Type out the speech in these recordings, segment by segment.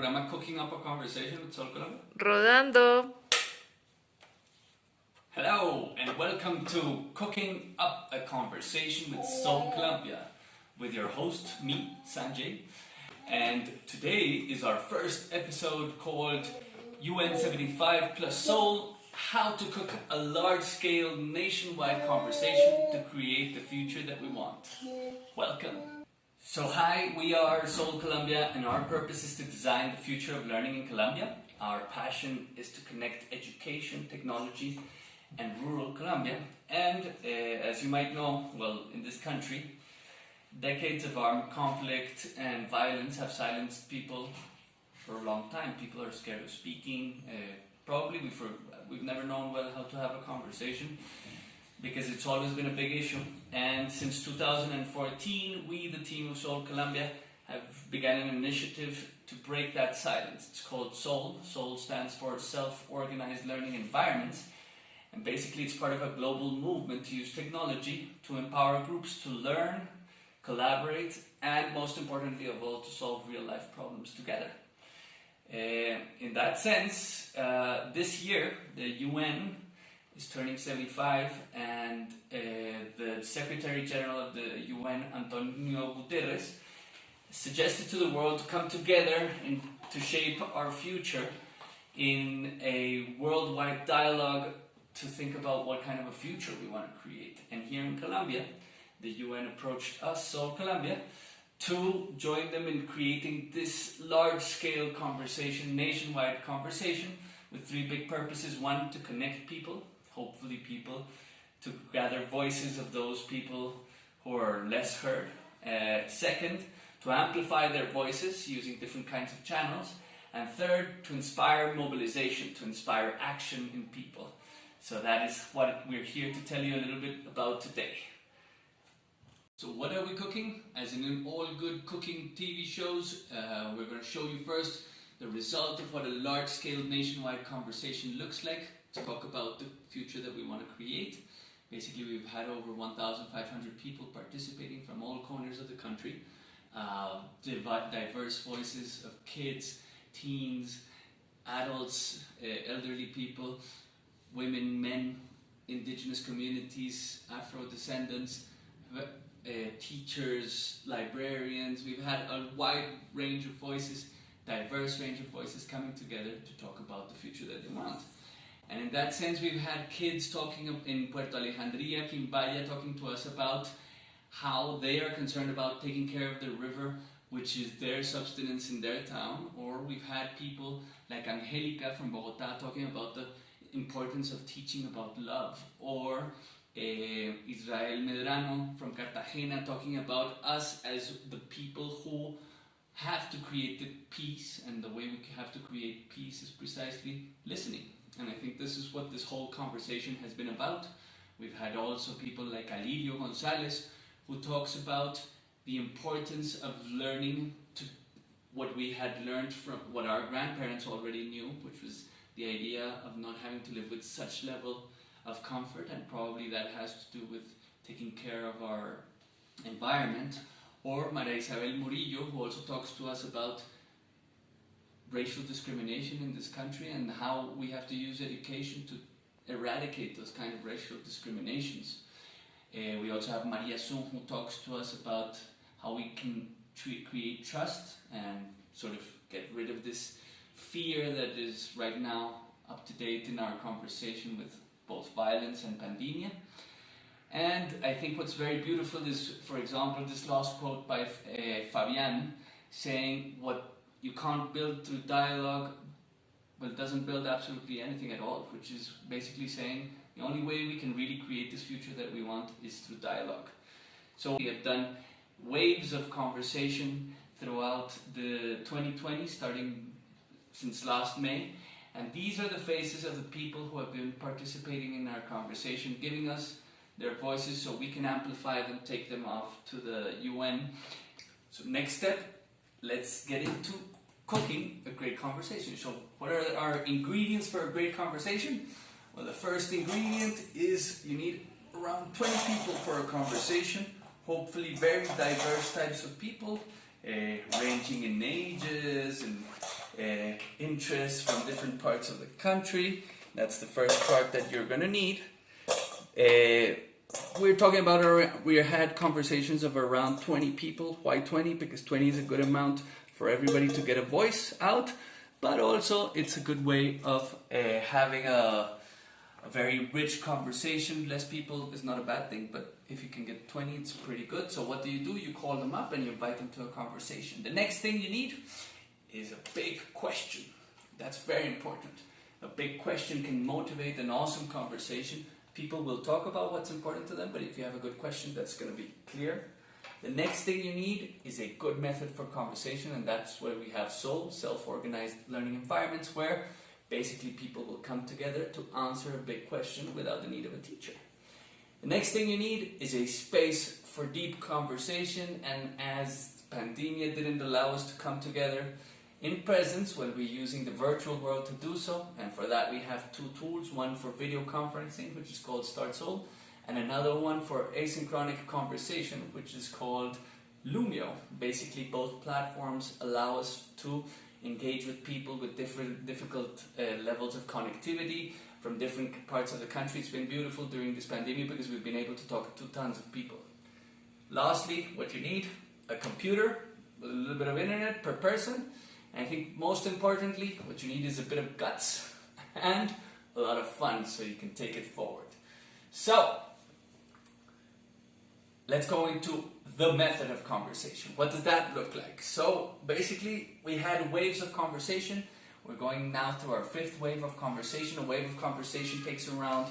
programa Cooking Up a Conversation with Sol Colombia. Rodando. Hello, and welcome to Cooking Up a Conversation with SOLE Colombia, with your host, me, Sanjay. And today is our first episode called UN 75 plus SOLE How to Cook a Large Scale Nationwide Conversation to Create the Future That We Want. Welcome. So, hi, we are SOLE Colombia, and our purpose is to design the future of learning in Colombia. Our passion is to connect education, technology, and rural Colombia. And uh, as you might know, well, in this country, decades of armed conflict and violence have silenced people for a long time. People are scared of speaking. Uh, probably we've, we've never known well how to have a conversation because it's always been a big issue. And since 2014, we, the team of SOLE Colombia, have begun an initiative to break that silence. It's called SOLE. SOLE stands for Self-Organized Learning Environments. And basically it's part of a global movement to use technology to empower groups to learn, collaborate, and most importantly of all, to solve real-life problems together. Uh, in that sense, uh, this year, the UN is turning 75 and uh, the Secretary General of the UN, Antonio Guterres, suggested to the world to come together and to shape our future in a worldwide dialogue to think about what kind of a future we want to create. And here in Colombia, the UN approached us, SOLE Colombia, to join them in creating this large-scale conversation, nationwide conversation, with three big purposes. One, to connect people, hopefully people, to gather voices of those people who are less heard. Uh, second, to amplify their voices using different kinds of channels. And third, to inspire mobilization, to inspire action in people. So that is what we're here to tell you a little bit about today. So what are we cooking? As in all good cooking TV shows, uh, we're going to show you first the result of what a large-scale nationwide conversation looks like talk about the future that we want to create. Basically, we've had over 1,500 people participating from all corners of the country. Uh, diverse voices of kids, teens, adults, uh, elderly people, women, men, indigenous communities, Afro-descendants, uh, teachers, librarians. We've had a wide range of voices, diverse range of voices coming together to talk about the future that they want. And in that sense, we've had kids talking in Puerto Alejandría, Quimbaya, talking to us about how they are concerned about taking care of the river, which is their subsistence in their town. Or we've had people like Angelica from Bogota talking about the importance of teaching about love. Or uh, Israel Medrano from Cartagena talking about us as the people who have to create the peace and the way we have to create peace is precisely listening. And I think this is what this whole conversation has been about. We've had also people like Alirio Gonzalez who talks about the importance of learning to what we had learned from what our grandparents already knew, which was the idea of not having to live with such level of comfort and probably that has to do with taking care of our environment. Or Maria Isabel Murillo who also talks to us about racial discrimination in this country and how we have to use education to eradicate those kind of racial discriminations. Uh, we also have Maria Sun who talks to us about how we can create trust and sort of get rid of this fear that is right now up to date in our conversation with both violence and pandemia. And I think what's very beautiful is, for example, this last quote by uh, Fabian saying what you can't build through dialogue, well, it doesn't build absolutely anything at all, which is basically saying the only way we can really create this future that we want is through dialogue. So we have done waves of conversation throughout the 2020, starting since last May. And these are the faces of the people who have been participating in our conversation, giving us their voices so we can amplify them, take them off to the UN. So next step, let's get into cooking a great conversation. So what are our ingredients for a great conversation? Well, the first ingredient is you need around 20 people for a conversation, hopefully very diverse types of people, uh, ranging in ages and uh, interests from different parts of the country. That's the first part that you're gonna need. Uh, we're talking about our, we had conversations of around 20 people. Why 20? Because 20 is a good amount for everybody to get a voice out, but also it's a good way of uh, having a, a very rich conversation. Less people is not a bad thing, but if you can get 20, it's pretty good. So what do you do? You call them up and you invite them to a conversation. The next thing you need is a big question. That's very important. A big question can motivate an awesome conversation. People will talk about what's important to them, but if you have a good question, that's going to be clear. The next thing you need is a good method for conversation, and that's where we have SOLE, self-organized learning environments, where basically people will come together to answer a big question without the need of a teacher. The next thing you need is a space for deep conversation, and as pandemia didn't allow us to come together, in presence when we're using the virtual world to do so and for that we have two tools one for video conferencing which is called StartSOLE and another one for asynchronic conversation which is called Loomio. Basically both platforms allow us to engage with people with different difficult uh, levels of connectivity from different parts of the country. It's been beautiful during this pandemic because we've been able to talk to tons of people. Lastly, what you need, a computer, a little bit of internet per person, and I think most importantly, what you need is a bit of guts and a lot of fun so you can take it forward. So, let's go into the method of conversation. What does that look like? So, basically, we had waves of conversation. We're going now to our fifth wave of conversation. A wave of conversation takes around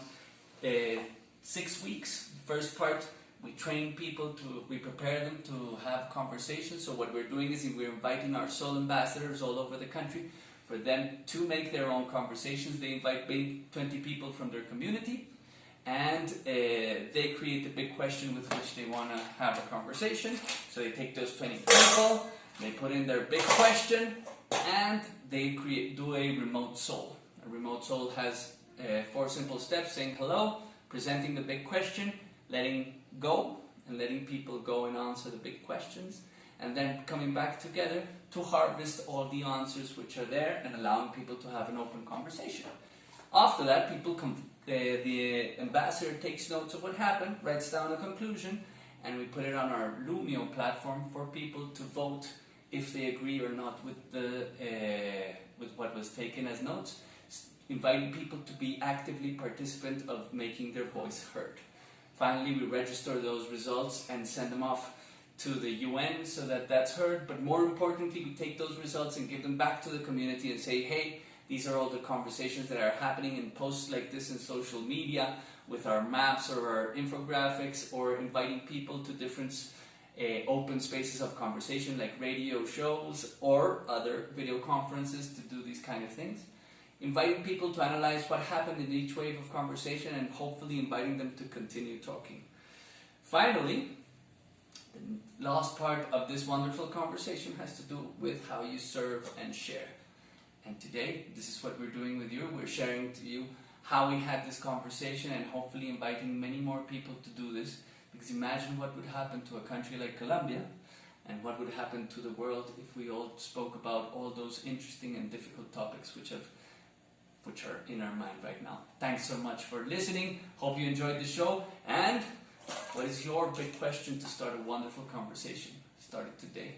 uh, six weeks. First part we train people to, we prepare them to have conversations. So what we're doing is we're inviting our SOLE ambassadors all over the country for them to make their own conversations. They invite 20 people from their community and uh, they create the big question with which they want to have a conversation. So they take those 20 people, they put in their big question and they create do a remote SOLE. A remote SOLE has uh, four simple steps saying hello, presenting the big question, letting go and letting people go and answer the big questions and then coming back together to harvest all the answers which are there and allowing people to have an open conversation. After that, people come, the, the ambassador takes notes of what happened, writes down a conclusion, and we put it on our Loomio platform for people to vote if they agree or not with the uh, with what was taken as notes, inviting people to be actively participant of making their voice heard. Finally, we register those results and send them off to the UN so that that's heard. But more importantly, we take those results and give them back to the community and say, hey, these are all the conversations that are happening in posts like this in social media with our maps or our infographics or inviting people to different uh, open spaces of conversation like radio shows or other video conferences to do these kind of things inviting people to analyze what happened in each wave of conversation and hopefully inviting them to continue talking. Finally, the last part of this wonderful conversation has to do with how you serve and share. And today, this is what we're doing with you. We're sharing to you how we had this conversation and hopefully inviting many more people to do this. Because imagine what would happen to a country like Colombia and what would happen to the world if we all spoke about all those interesting and difficult topics which have which are in our mind right now. Thanks so much for listening. Hope you enjoyed the show. And what is your big question to start a wonderful conversation? Start it today.